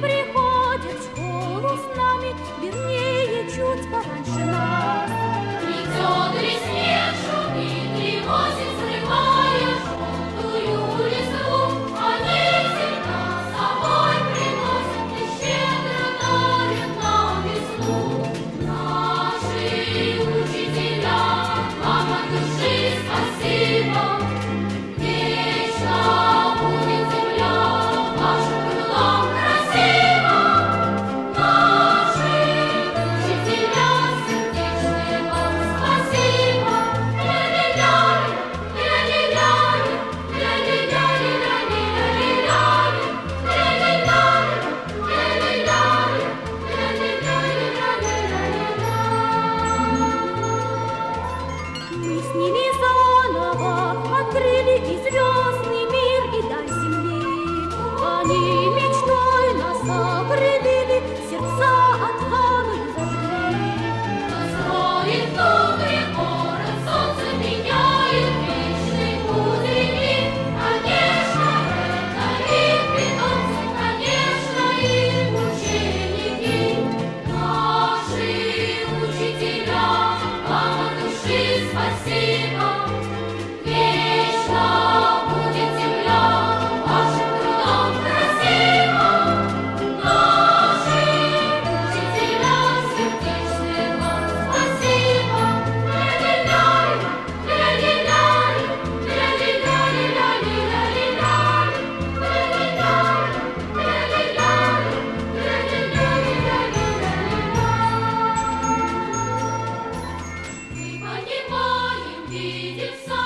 Приходит в школу с нами, вернее, чуть пораньше. звездный мир и до земли. Они Did you